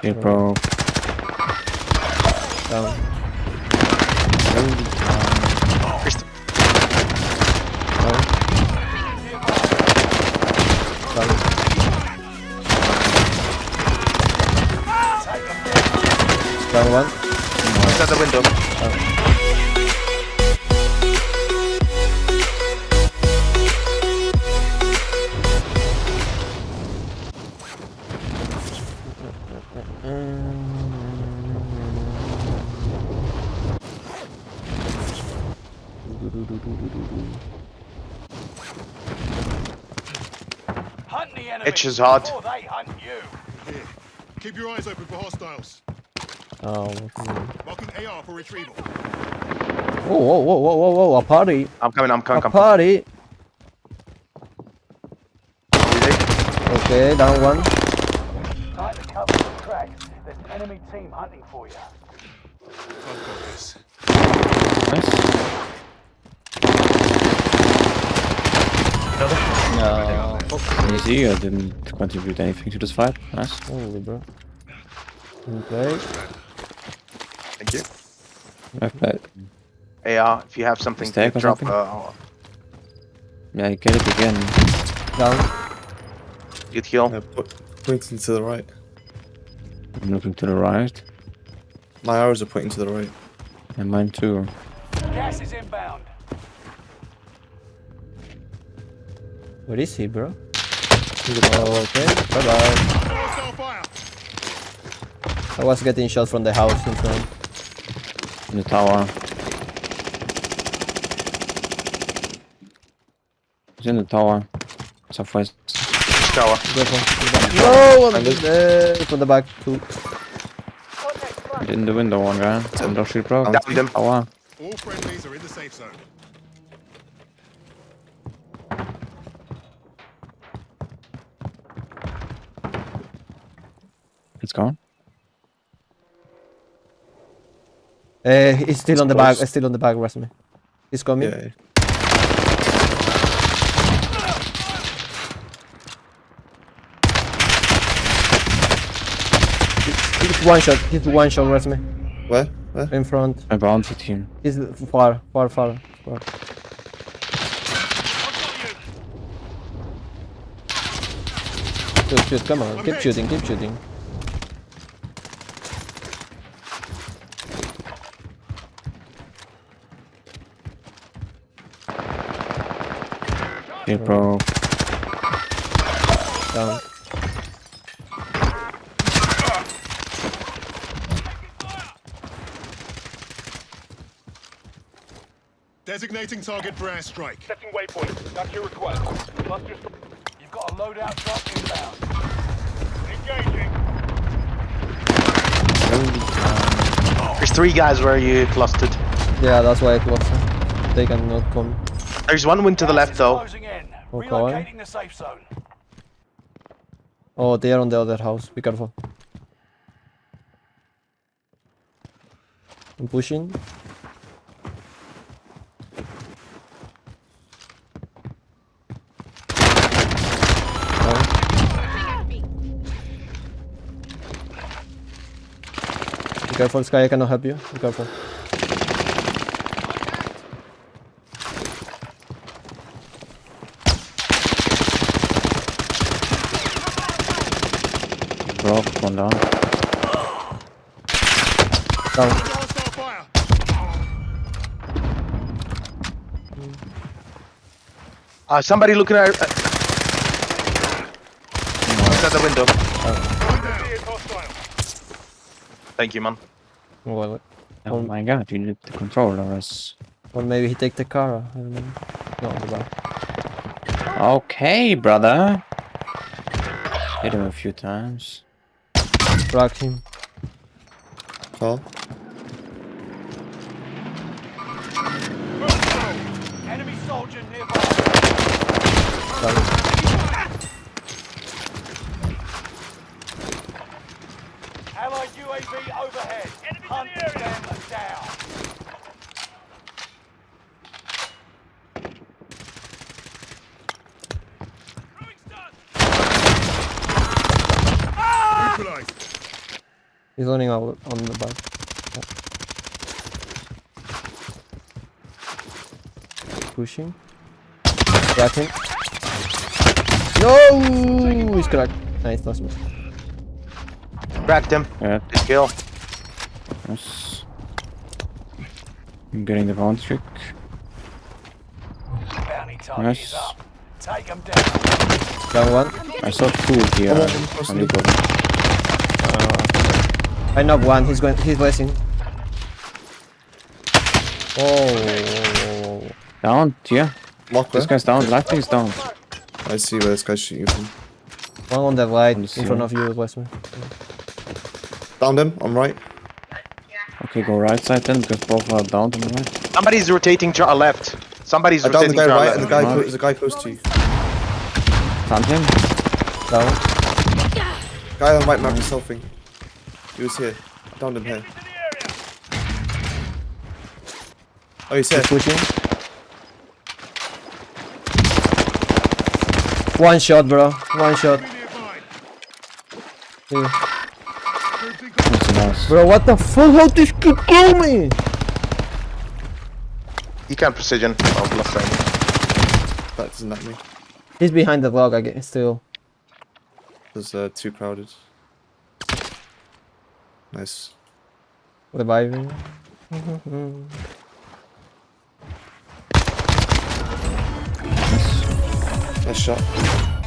Hey, bro. Down. Christ- Down. Down. Down one. He's at the window. Hunt the enemy Itch is hard. before they hunt you. Here. Keep your eyes open for hostiles. Oh. Marking AR for retrieval. Whoa, whoa, whoa, whoa, whoa, whoa, a party. I'm coming, I'm coming, A I'm party. Easy. Okay, down one. Tight the cover the tracks. There's an enemy team hunting for you. I've got this. Nice. No. Easy, I didn't contribute anything to this fight. Nice. Holy bro. Good play. Thank you. I've played. AR, if you have something Mistake to drop, something? uh, Yeah, I get it again. Down. you'd heal. Yeah, po- pointing to the right. I'm looking to the right. My arrows are pointing to the right. And mine too. Gas is inbound. Where is he, bro? Oh, okay. Bye bye. I was getting shot from the house in front. In the tower. He's in the tower. Southwest. Tower. Careful. No, I'm there from the back too. He's in the window, one guy. Window shield bro. Downed him. Tower. All friendlies are in the safe zone. It's gone. Uh, he's still on the back. close. Still on the back. Rest me. He's coming. Yeah. He's one shot. He's one shot. Rest me. Where? Where? In front. I bounty team. He's far, far, far, far. Shoot, shoot, come on. Keep shooting, keep shooting. Hey bro. Down. Designating target for airstrike. Setting waypoint. That's your request. Cluster. You've got a loadout drop inbound. Engaging. There's three guys where you clustered. Yeah, that's why it was. uh, They cannot come. There's one wind to the left though. Okay. Relocating the safe zone. Oh, they are on the other house. Be careful. I'm pushing. Be careful, Sky. I cannot help you. Be careful. Bro, one down. Down. Uh, somebody looking at. Uh, he's at the window. Is hostile. Thank you, man. Well, Oh my god, you need the controller as... or maybe he take the car. I don't know. No, the back. Okay, brother. Hit him a few times. Frag him. Call. Enemy soldier nearby. Down. Allied UAV overhead. Hunt them down. Neutralized. He's running out on the back. Pushing. Crack him. No! He's cracked. Nice, last one. Cracked him. Yeah, Good kill. yes. I'm getting the bounty trick. Bounty Nice. up. Take them down. Down one. I saw two here. Oh, I'm on the bottom. I knocked one. He's going. He's blessing. Oh. Down, yeah. Mark This guy's down. Left is down. I see where this guy's shooting from. One on that right On in front of you, Westman. Down him, I'm right. Okay, go right side then, because both are down to the right. Somebody's rotating to our left. Somebody's uh, I downed the rotating guy to our right left. and the guy Mark. clo- there's a guy close to you. Found him. Down. Guy on right map is selfing. He was here. I downed him here. Oh, he's here. He's pushing. One shot, bro. One shot. Yeah. Troops in contact. That's nice. Bro, what the fuck? How this kid kill me? He can't precision. Oh, bless him. That doesn't let me. He's behind the log, I guess, still. There's uh, too crowded. Nice. Reviving. Nice shot.